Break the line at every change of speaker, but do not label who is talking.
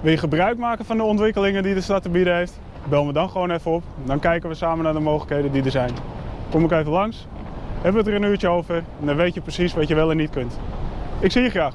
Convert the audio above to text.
Wil je gebruik maken van de ontwikkelingen die de stad te bieden heeft? Bel me dan gewoon even op. Dan kijken we samen naar de mogelijkheden die er zijn. Kom ik even langs, hebben we er een uurtje over en dan weet je precies wat je wel en niet kunt. Ik zie je graag.